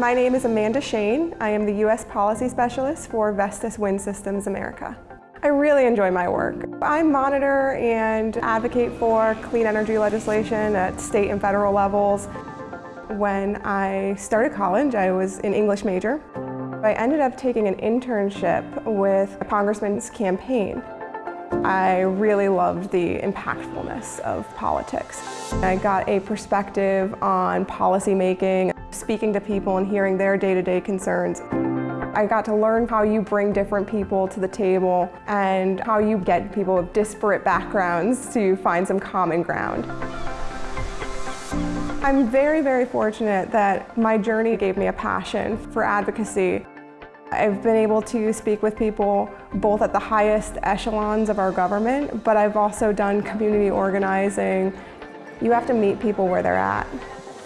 My name is Amanda Shane. I am the U.S. Policy Specialist for Vestas Wind Systems America. I really enjoy my work. I monitor and advocate for clean energy legislation at state and federal levels. When I started college, I was an English major. I ended up taking an internship with a congressman's campaign. I really loved the impactfulness of politics. I got a perspective on policy making, speaking to people and hearing their day-to-day -day concerns. I got to learn how you bring different people to the table and how you get people with disparate backgrounds to find some common ground. I'm very, very fortunate that my journey gave me a passion for advocacy. I've been able to speak with people both at the highest echelons of our government, but I've also done community organizing. You have to meet people where they're at.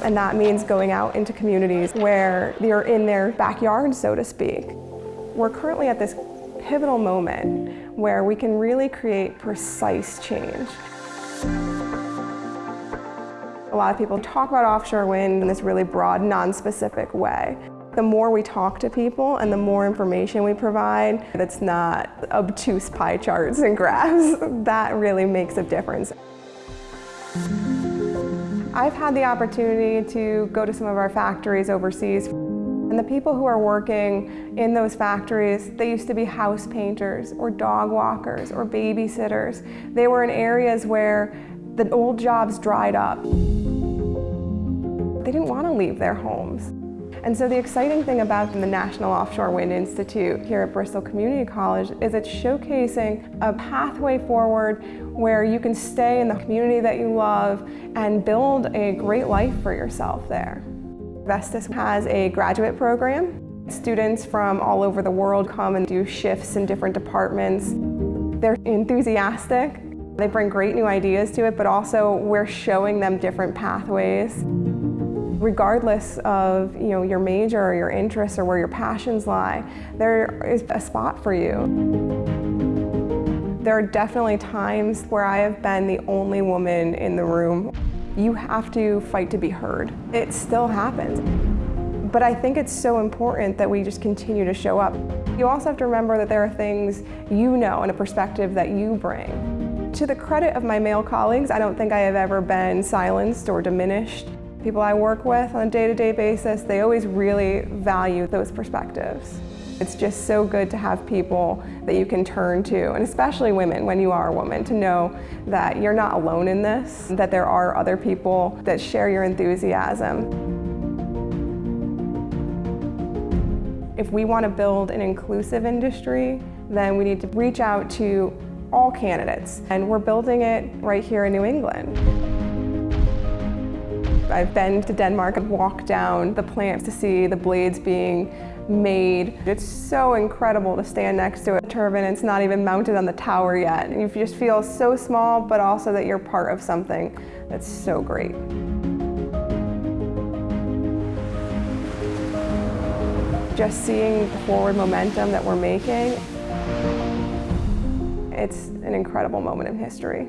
And that means going out into communities where they're in their backyard, so to speak. We're currently at this pivotal moment where we can really create precise change. A lot of people talk about offshore wind in this really broad, non-specific way. The more we talk to people and the more information we provide that's not obtuse pie charts and graphs, that really makes a difference. I've had the opportunity to go to some of our factories overseas. And the people who are working in those factories, they used to be house painters or dog walkers or babysitters. They were in areas where the old jobs dried up. They didn't want to leave their homes. And so the exciting thing about the National Offshore Wind Institute here at Bristol Community College is it's showcasing a pathway forward where you can stay in the community that you love and build a great life for yourself there. Vestas has a graduate program. Students from all over the world come and do shifts in different departments. They're enthusiastic. They bring great new ideas to it, but also we're showing them different pathways regardless of you know, your major or your interests or where your passions lie, there is a spot for you. There are definitely times where I have been the only woman in the room. You have to fight to be heard. It still happens. But I think it's so important that we just continue to show up. You also have to remember that there are things you know and a perspective that you bring. To the credit of my male colleagues, I don't think I have ever been silenced or diminished people I work with on a day-to-day -day basis, they always really value those perspectives. It's just so good to have people that you can turn to, and especially women when you are a woman, to know that you're not alone in this, that there are other people that share your enthusiasm. If we want to build an inclusive industry, then we need to reach out to all candidates, and we're building it right here in New England. I've been to Denmark and walked down the plants to see the blades being made. It's so incredible to stand next to a turbine. And it's not even mounted on the tower yet. You just feel so small, but also that you're part of something that's so great. Just seeing the forward momentum that we're making, it's an incredible moment in history.